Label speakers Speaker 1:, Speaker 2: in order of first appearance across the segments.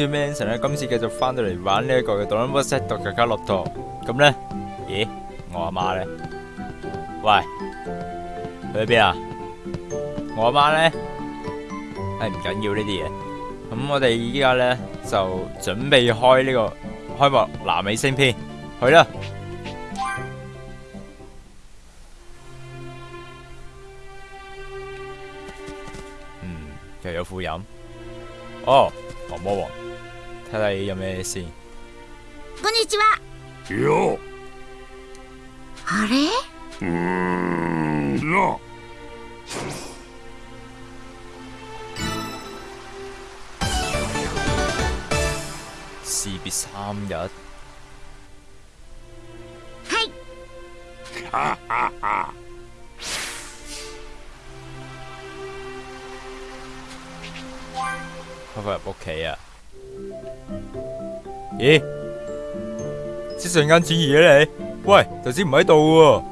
Speaker 1: 住 Manson 咧，今次繼續翻到嚟玩呢一個嘅《Dragon Ball Z》嘅卡洛托。咁咧，咦，我阿媽咧？喂，去邊啊？我阿媽咧？係唔緊要呢啲嘢。咁我哋依家咧就準備開呢個開幕南美星篇，去啦！嗯，又有副飲。哦，毛魔王，睇睇有咩先。
Speaker 2: こんにちは。
Speaker 3: よ
Speaker 2: あれ？
Speaker 3: うーんな
Speaker 1: 士別三日，
Speaker 2: はい。
Speaker 3: 哈哈哈
Speaker 1: 開翻入屋企啊！咦？即瞬间转移嘅你？喂，头先唔喺度喎。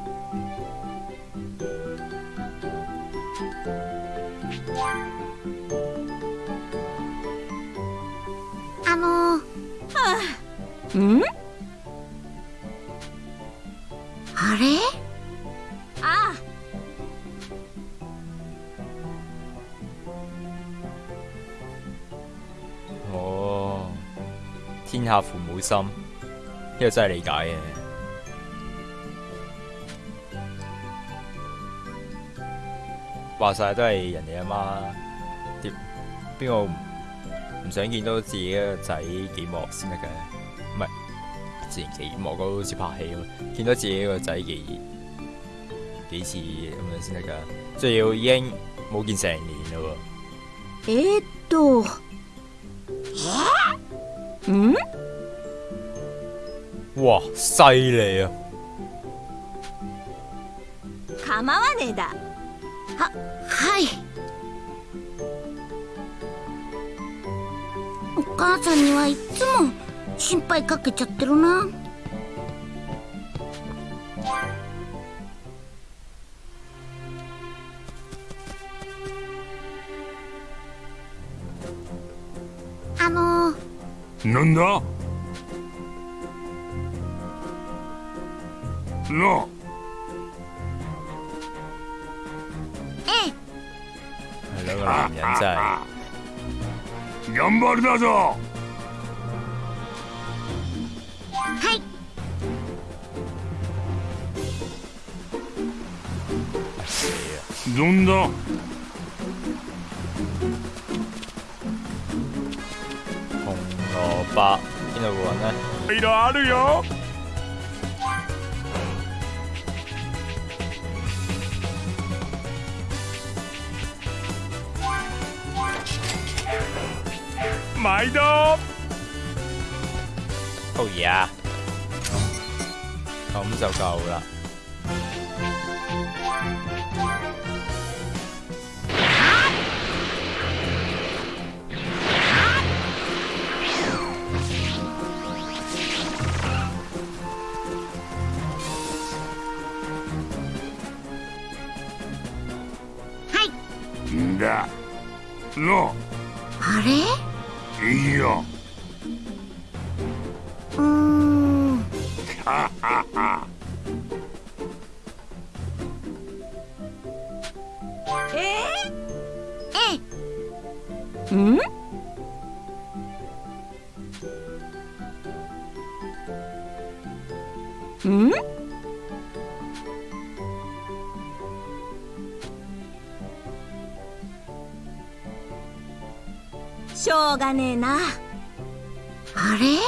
Speaker 1: 下父母心，呢、個真係理解嘅。話晒都係人哋阿媽，點邊個唔唔想見到自己個仔幾幕先得嘅？唔係之前幾幕嗰好似拍戲咁，見到自己個仔幾幾次咁樣先得㗎。仲要已經冇見成年咯
Speaker 4: えー、っとん
Speaker 1: 喎！ 哇，犀利啊！
Speaker 4: 構わねえだ
Speaker 2: はい。お母さんにはいつも心配かけちゃってるな。あのー、
Speaker 3: なんだ？な
Speaker 2: ええ、
Speaker 1: 係兩個男人真係。
Speaker 3: 頑張りだぞ
Speaker 2: はい。
Speaker 3: どんだ
Speaker 1: 紅蘿蔔邊度會揾呢？
Speaker 3: いろあるよ毎度。
Speaker 1: 好嘢啊！咁就夠啦。
Speaker 2: あれ？
Speaker 3: い
Speaker 2: う
Speaker 4: がねえな
Speaker 2: あれ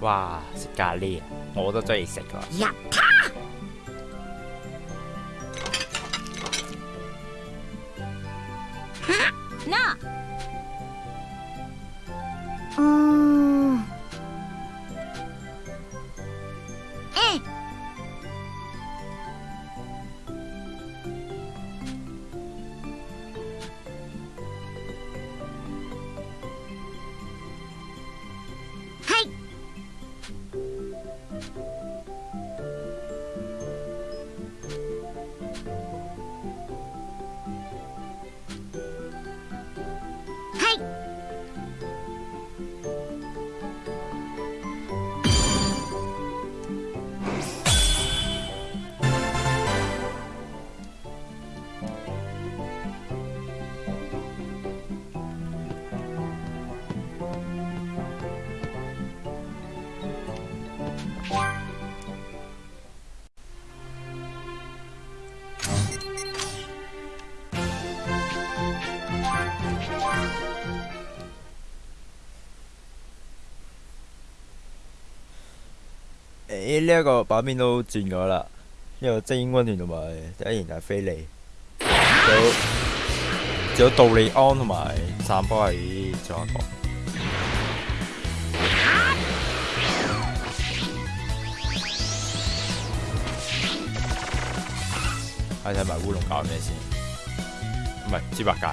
Speaker 1: 哇！食咖喱啊，我都中意食㗎。 呢一個版面都轉咗啦，呢個精英军团同埋第一然係菲利，仲有有杜利安同埋散波喺左下角。睇睇埋烏龍搞咩先？唔係豬八戒。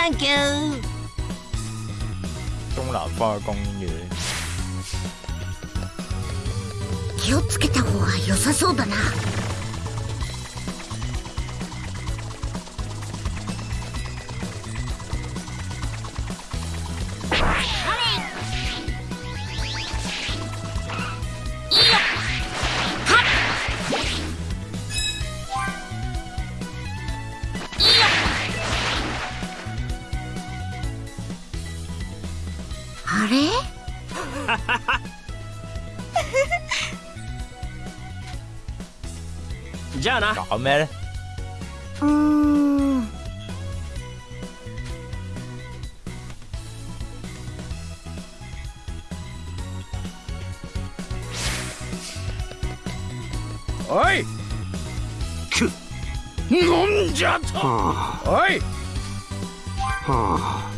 Speaker 4: Thank you
Speaker 1: 中南方公園。
Speaker 2: 気をつけた方が良さそうだな
Speaker 5: じゃあな
Speaker 1: 搞咩咧？
Speaker 2: うーん
Speaker 3: おいく飲んじゃとおい
Speaker 2: あ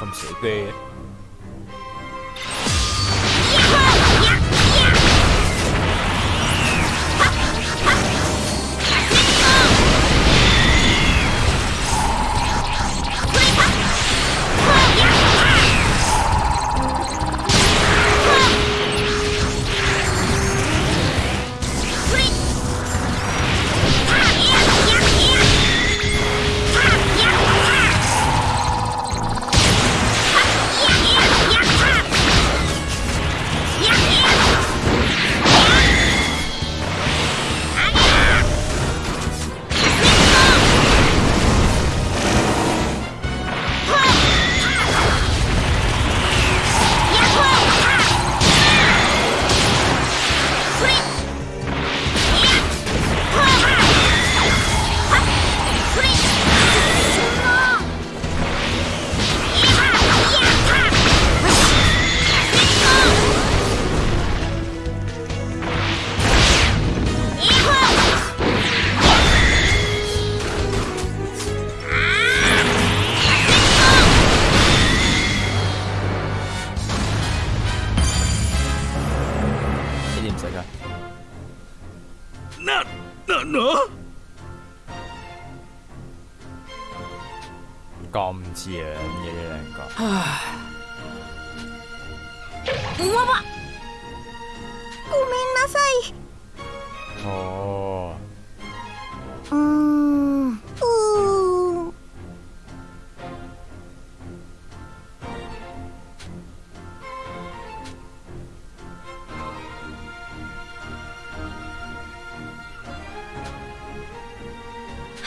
Speaker 1: 咁死機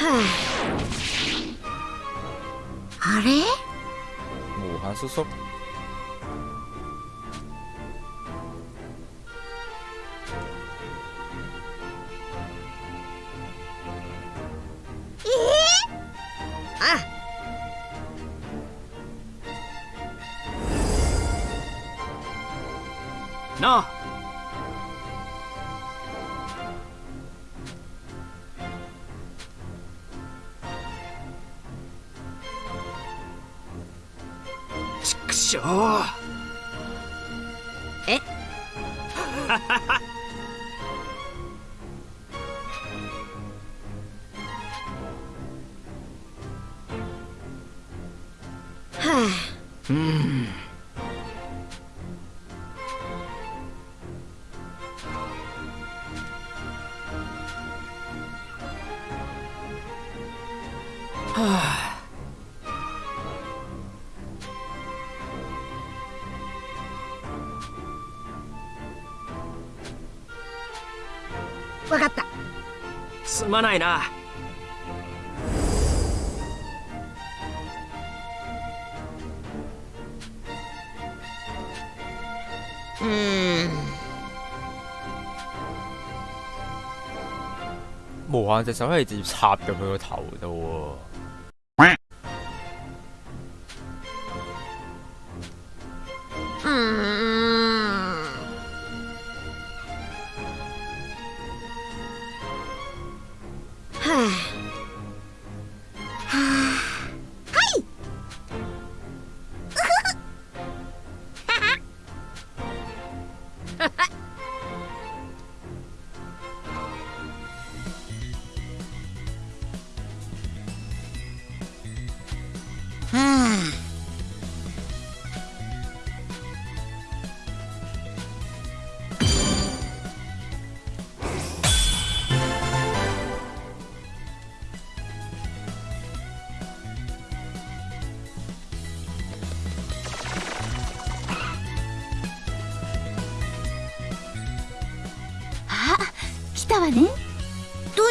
Speaker 2: あれ？
Speaker 1: 無限叔叔，
Speaker 5: まないな
Speaker 4: うーん
Speaker 1: 無限隻手可以直接插入佢個頭度
Speaker 4: う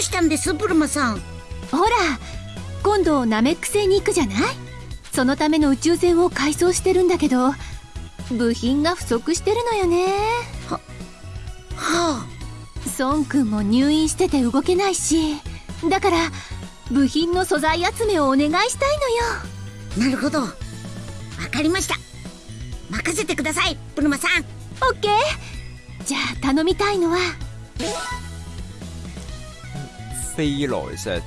Speaker 2: うしたんですブルマさん？
Speaker 6: ほら今度ナメック星に行くじゃない？そのための宇宙船を改装してるんだけど部品が不足してるのよね。
Speaker 2: はあ。
Speaker 6: 孫くんも入院してて動けないしだから部品の素材集めをお願いしたいのよ。
Speaker 2: なるほど。わかりました。任せてくださいブルマさん。
Speaker 6: オッケー。じゃあ頼みたいのは
Speaker 1: 飛來石、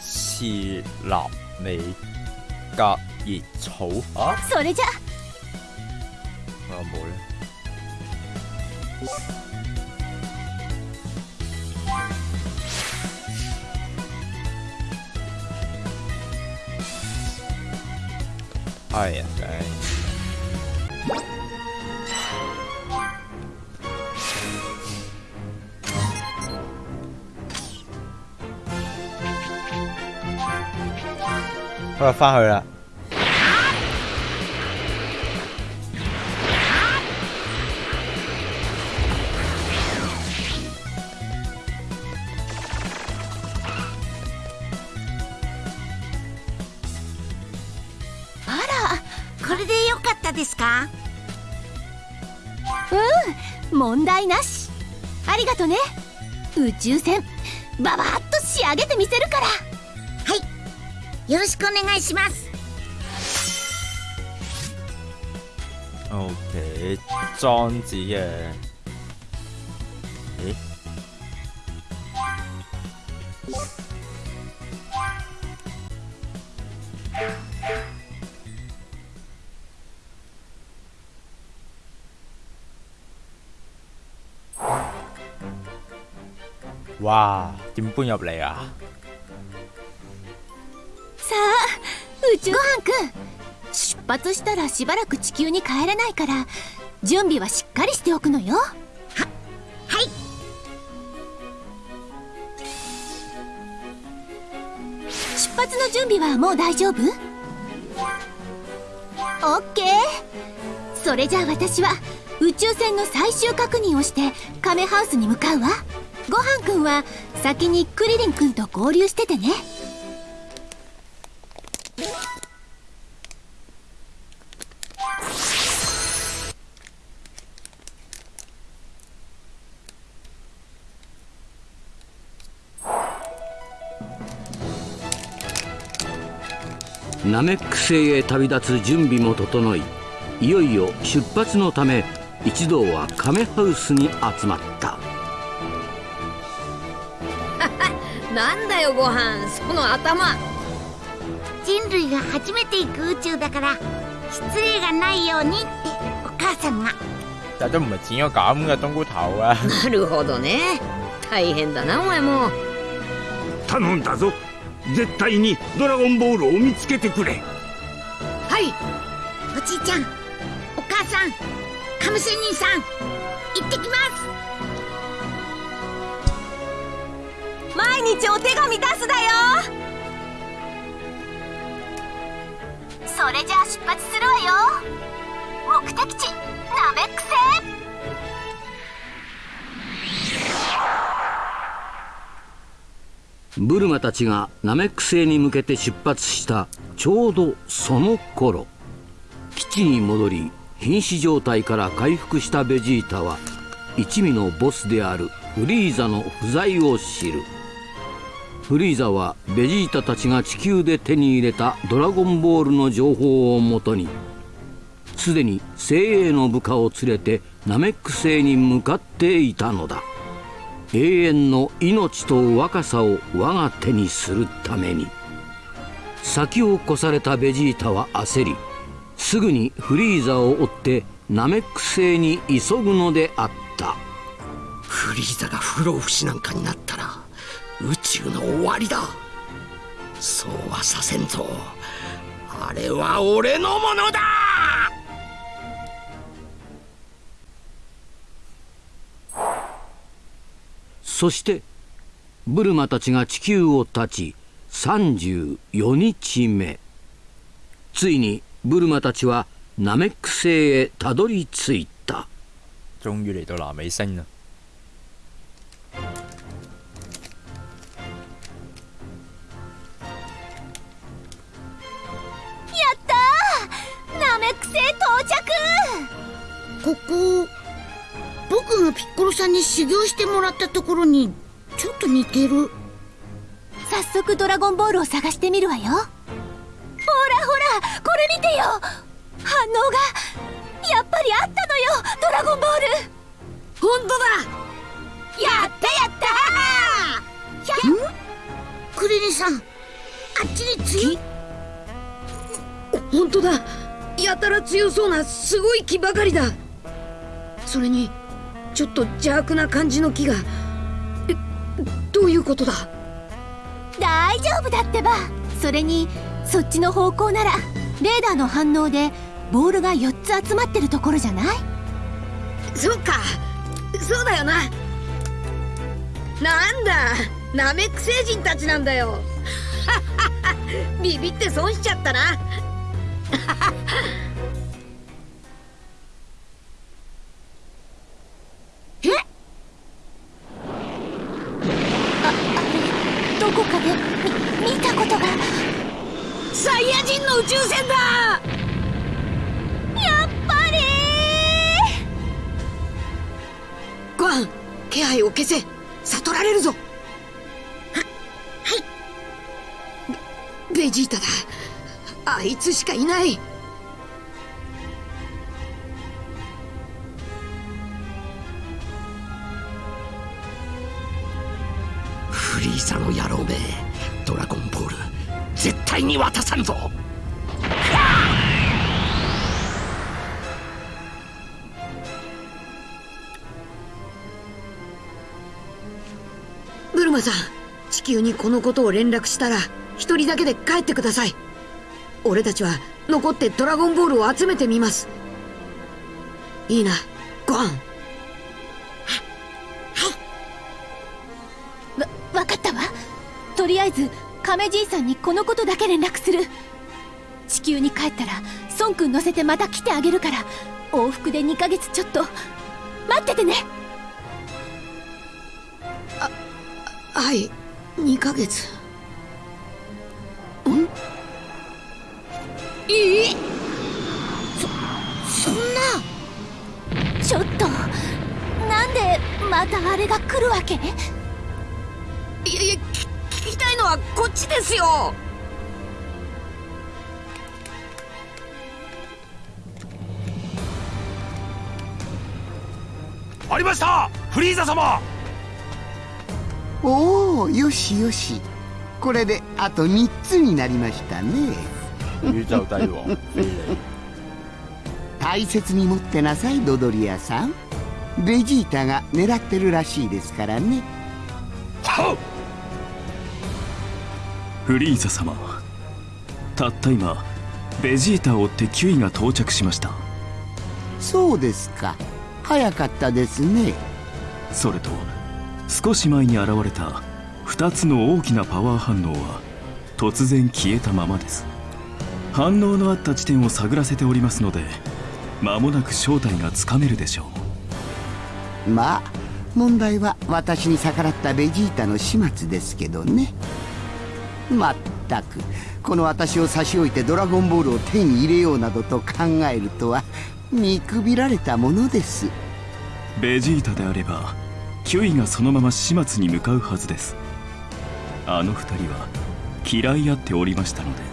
Speaker 1: 刺立尾、隔熱草啊！
Speaker 6: それじゃ
Speaker 1: 我有冇咧？係啊，唉 好啦，翻去啦。
Speaker 2: これでよかったですかうん
Speaker 6: 問題なしありがとね宇宙船ババッと仕上げてみせるから
Speaker 2: よろしくお願いします
Speaker 1: OK，裝置嘅，咦？哇！點搬入嚟啊？
Speaker 6: 宇宙。ごはんくん出発したらしばらく地球に帰れないから準備はしっかりしておくのよ。
Speaker 2: ははい。
Speaker 6: 出発の準備はもう大丈夫？オッケー。それじゃあ私は宇宙船の最終確認をしてカメハウスに向かうわ。ごはんくんは先にクリリンくんと合流しててね。
Speaker 7: ナメック星へ旅立つ準備も整いいよいよ出発のため一同はカメハウスに集まった。
Speaker 4: なんだよご飯。その頭。
Speaker 2: 人類が初めて行く宇宙だから失礼がないようにってお母さんが。
Speaker 1: 但都唔係剪咗咁嘅冬菇頭啊！
Speaker 4: なるほどね。大変だなお前も。
Speaker 3: 頼んだぞ絶対にドラゴンボールを見つけてくれ。
Speaker 4: はい。
Speaker 2: おじいちゃん。お母さん。カムセ兄さん。行ってきます。
Speaker 6: 毎日お手紙出すだよ。それじゃあ出発するわよ。目的地ナメック星
Speaker 7: ブルマたちがナメック星に向けて出発したちょうどその頃基地に戻り瀕死状態から回復したベジータは一味のボスであるフリーザの不在を知る。フリーザはベジータたちが地球で手に入れたドラゴンボールの情報をもとにすでに精鋭の部下を連れてナメック星に向かっていたのだ。永遠の命と若さを我が手にするために。先を越されたベジータは焦りすぐにフリーザを追ってナメック星に急ぐのであった。
Speaker 5: フリーザが不老不死なんかになったら宇宙の終わりだ。そうはさせんぞ。あれは俺のものだ。
Speaker 7: そしてブルマたちが地球を立ち34日目。ついにブルマたちはナメック星へたどり着いた。
Speaker 1: 終於嚟到南美星啦！
Speaker 6: ナメック星到着！
Speaker 2: ここ僕がピッコロさんに修行してもらったところにちょっと似てる。
Speaker 6: 早速ドラゴンボールを探してみるわよ。ほらほらこれ見てよ。反応がやっぱりあったのよドラゴンボール。
Speaker 4: 本当だ。
Speaker 6: やったやった。
Speaker 2: クリリンさんあっちに強い。
Speaker 4: 本当だ。やたら強そうなすごい木ばかりだ。それにちょっと邪悪な感じの木が。えどういうことだ？
Speaker 6: 大丈夫だってば。それにそっちの方向ならレーダーの反応でボールが4つ集まってるところじゃない？
Speaker 4: そうか。そうだよな。なんだ？ナメック星人たちなんだよ。ビビって損しちゃったなつしかいない。
Speaker 5: フリーザの野郎め。ドラゴンボール。絶対に渡さんぞ。
Speaker 4: ブルマさん地球にこのことを連絡したら一人だけで帰ってください。俺たちは残ってドラゴンボールを集めてみます。いいなご飯。
Speaker 6: わ分かったわ。とりあえず亀じいさんにこのことだけ連絡する。地球に帰ったら孫くん乗せてまた来てあげるから往復で2ヶ月ちょっと。待っててね。
Speaker 4: はい2ヶ月。
Speaker 2: ん？えそそんな。
Speaker 6: ちょっとなんでまたあれが来るわけ？
Speaker 4: いやいやき聞きたいのはこっちですよ。
Speaker 3: ありました！フリーザ様！
Speaker 8: おおよしよし。これであと3つになりましたね
Speaker 1: 宇宙大王飛嚟
Speaker 8: 大切に持ってなさいドドリアさん。ベジータが狙ってるらしいですからね。
Speaker 9: フリーザ様。たった今ベジータを追ってキュイが到着しました。
Speaker 8: そうですか。早かったですね。
Speaker 9: それと少し前に現れた2つの大きなパワー反応は突然消えたままです反応のあった地点を探らせておりますので間もなく正体がつかめるでしょう。
Speaker 8: まあ問題は私に逆らったベジータの始末ですけどね。まったくこの私を差し置いてドラゴンボールを手に入れようなどと考えるとは見くびられたものです。
Speaker 9: ベジータであればキュイがそのまま始末に向かうはずです。あの二人は嫌い合っておりましたので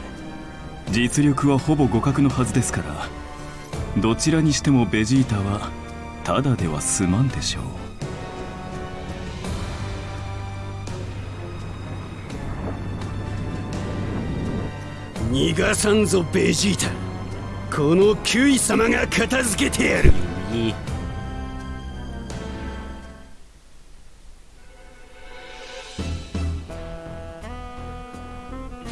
Speaker 9: 実力はほぼ互角のはずですからどちらにしてもベジータはただでは済まんでしょう。
Speaker 5: 逃がさんぞベジータ。このキュイ様が片付けてやる。
Speaker 1: いい。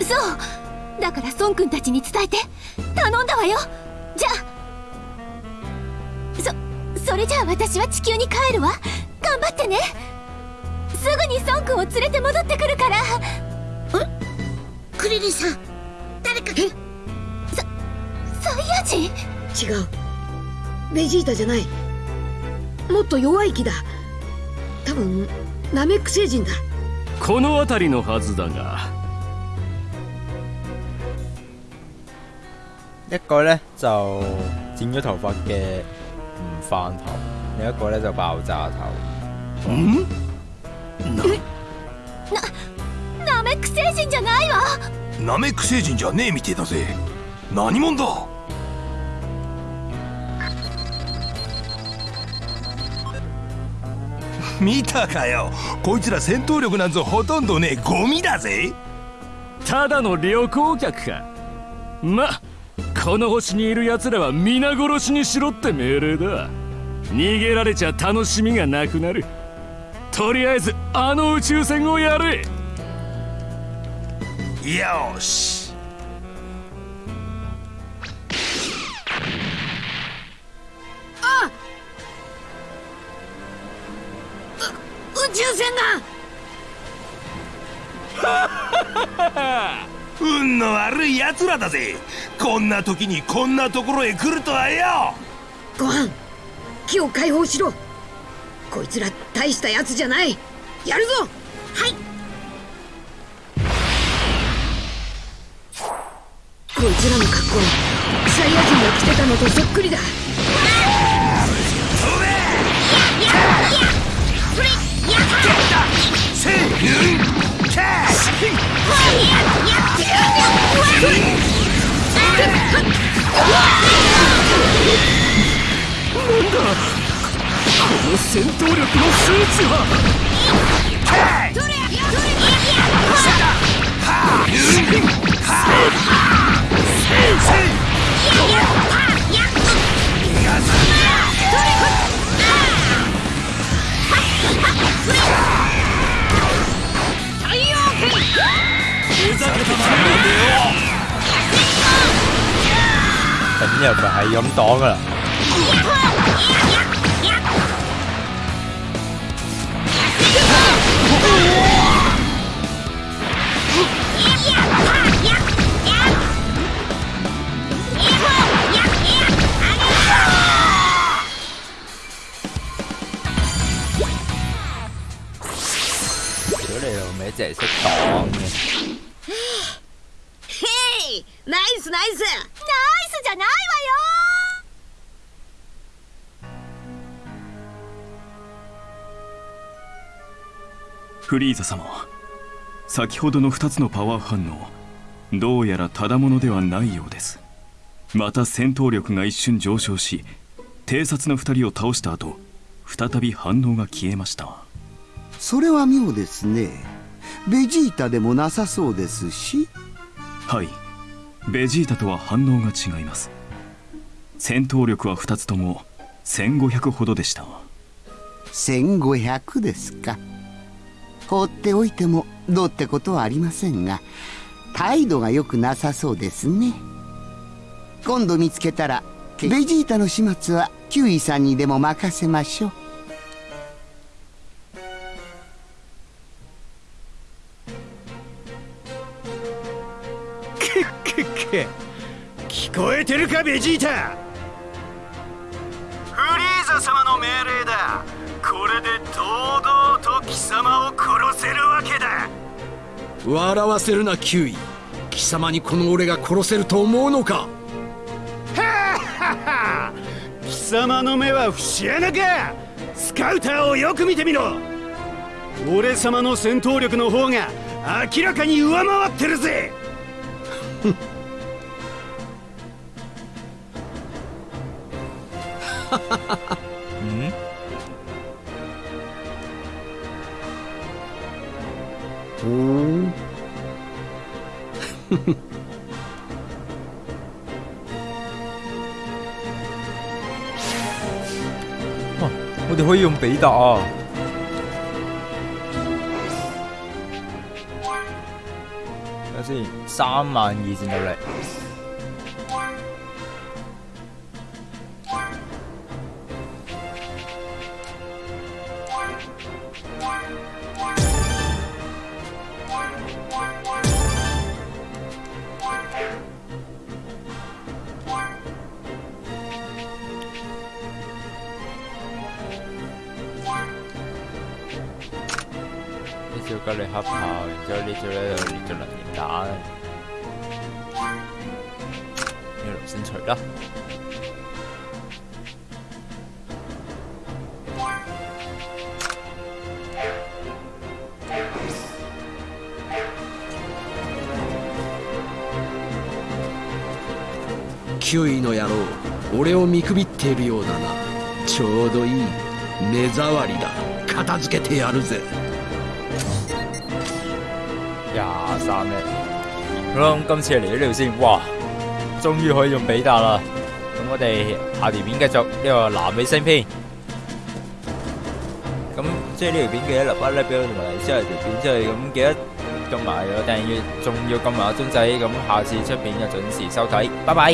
Speaker 6: そうだから孫くんたちに伝えて。頼んだわよ。じゃあ。そそれじゃあ私は地球に帰るわ。頑張ってね。すぐに孫くんを連れて戻ってくるから。
Speaker 2: クリリンさん。誰か。
Speaker 6: サイヤ人？
Speaker 4: 違う。ベジータじゃない。もっと弱い木だ。多分ナメック星人だ。
Speaker 10: この辺りのはずだが
Speaker 1: 一個咧就剪咗頭髮嘅唔翻頭，另一個咧就爆炸頭。
Speaker 6: ナメック星人じゃないわ。
Speaker 3: ナメック星人じゃねえみてえだぜ。何者だ？見たかよ。こいつら戦闘力なんぞほとんどねえゴミだぜ。
Speaker 10: ただの旅行客か。まこの星にいる奴らは皆殺しにしろって命令だ。逃げられちゃ楽しみがなくなる。とりあえずあの宇宙船をやれ。
Speaker 3: よし。
Speaker 4: 宇宙船だ
Speaker 3: 運の悪い奴らだぜ。こんな時にこんなところへ来るとはよ。
Speaker 4: ご飯木を解放しろ。こいつら大したやつじゃない。やるぞ。はい。こいつらの格好サイヤ人が着てたのとそっくりだ
Speaker 10: の戦闘力の数値は
Speaker 1: 咁又咪係咁擋噶
Speaker 9: フリーザ様。先ほどの2つのパワー反応どうやらただものではないようです。また戦闘力が一瞬上昇し偵察の2人を倒した後再び反応が消えました。
Speaker 8: それは妙ですね。ベジータでもなさそうですし。
Speaker 9: はい。ベジータとは反応が違います。戦闘力は2つとも1500ほどでした。
Speaker 8: 1500ですか放っておいてもどうってことはありませんが態度が良くなさそうですね。今度見つけたらベジータの始末はキュウイさんにでも任せましょう。
Speaker 11: くっく聞こえてるかベジータ。フリーザ様の命令だ。これで堂々と貴様を
Speaker 12: 笑わせるなキュウイ。貴様にこの俺が殺せると思うのか？
Speaker 11: 貴様の目は節穴か！スカウターをよく見てみろ！俺様の戦闘力の方が明らかに上回ってるぜ！
Speaker 1: 嗯，
Speaker 8: お
Speaker 1: 哇！我哋可以用比達啊！睇下先，三万二战斗力。個先除啦。
Speaker 12: キュウイの野郎俺を見くびっているようだなちょうどいい目障りだ片付けてやるぜ
Speaker 1: 廿三咧。好啦，咁今次嚟到呢度先，哇！終於可以用比達啦。咁我哋下條片繼續呢個南美星篇。咁即係呢條片記得留翻 like 俾我同埋即係條片之後咁記得撳埋個訂閱，仲要撳埋個鐘仔，咁下次出片就準時收睇。拜拜。